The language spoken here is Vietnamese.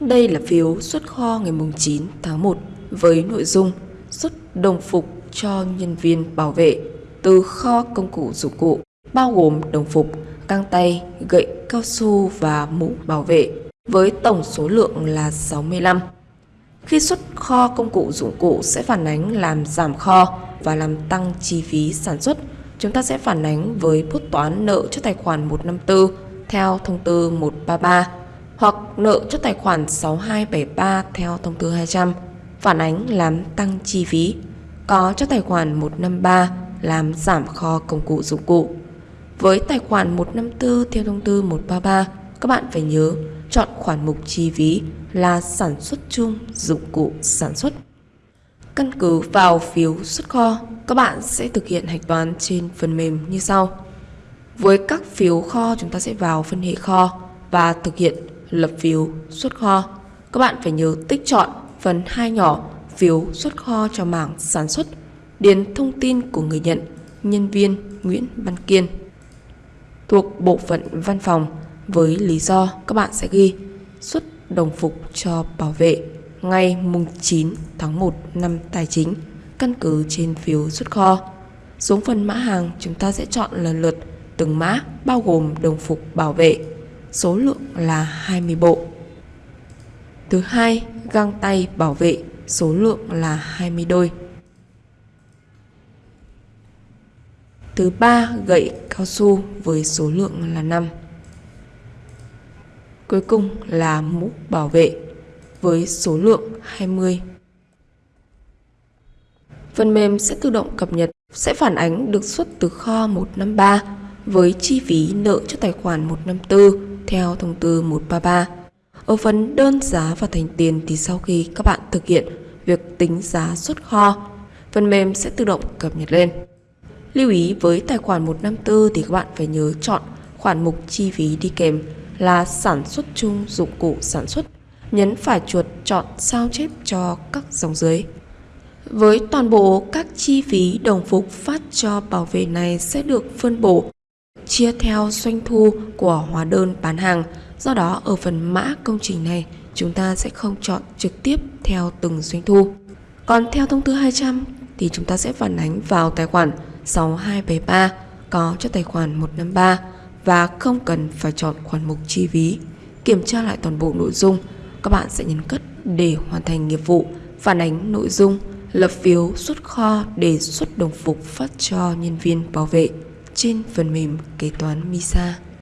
Đây là phiếu xuất kho ngày 9 tháng 1 với nội dung xuất đồng phục cho nhân viên bảo vệ từ kho công cụ dụng cụ bao gồm đồng phục, găng tay, gậy cao su và mũ bảo vệ với tổng số lượng là 65. Khi xuất kho công cụ dụng cụ sẽ phản ánh làm giảm kho và làm tăng chi phí sản xuất. Chúng ta sẽ phản ánh với bút toán nợ cho tài khoản 154 theo thông tư 133 hoặc nợ cho tài khoản 6273 theo thông tư 200 phản ánh làm tăng chi phí, có cho tài khoản 153 làm giảm kho công cụ dụng cụ. Với tài khoản 154 theo thông tư 133, các bạn phải nhớ chọn khoản mục chi phí là sản xuất chung dụng cụ sản xuất. Căn cứ vào phiếu xuất kho, các bạn sẽ thực hiện hạch toán trên phần mềm như sau. Với các phiếu kho chúng ta sẽ vào phân hệ kho và thực hiện lập phiếu xuất kho. Các bạn phải nhớ tích chọn phần hai nhỏ phiếu xuất kho cho mảng sản xuất, điền thông tin của người nhận, nhân viên Nguyễn Văn Kiên. Thuộc bộ phận văn phòng với lý do các bạn sẽ ghi xuất đồng phục cho bảo vệ ngày mùng 9 tháng 1 năm tài chính căn cứ trên phiếu xuất kho. Xuống phần mã hàng chúng ta sẽ chọn lần lượt từng mã bao gồm đồng phục bảo vệ, số lượng là 20 bộ. Thứ hai, găng tay bảo vệ, số lượng là 20 đôi. Thứ ba, gậy cao su với số lượng là 5. Cuối cùng là mũ bảo vệ với số lượng 20. Phần mềm sẽ tự động cập nhật, sẽ phản ánh được xuất từ kho 153 với chi phí nợ cho tài khoản 154 theo thông tư 133. Ở phần đơn giá và thành tiền thì sau khi các bạn thực hiện việc tính giá xuất kho, phần mềm sẽ tự động cập nhật lên. Lưu ý với tài khoản 154 thì các bạn phải nhớ chọn khoản mục chi phí đi kèm là sản xuất chung dụng cụ sản xuất. Nhấn phải chuột chọn sao chép cho các dòng dưới. Với toàn bộ các chi phí đồng phục phát cho bảo vệ này sẽ được phân bổ chia theo doanh thu của hóa đơn bán hàng. Do đó ở phần mã công trình này chúng ta sẽ không chọn trực tiếp theo từng doanh thu. Còn theo thông tư 200 thì chúng ta sẽ phản ánh vào tài khoản 6273 có cho tài khoản 153 và không cần phải chọn khoản mục chi phí. Kiểm tra lại toàn bộ nội dung, các bạn sẽ nhấn cất để hoàn thành nghiệp vụ, phản ánh nội dung, lập phiếu xuất kho để xuất đồng phục phát cho nhân viên bảo vệ trên phần mềm kế toán MISA.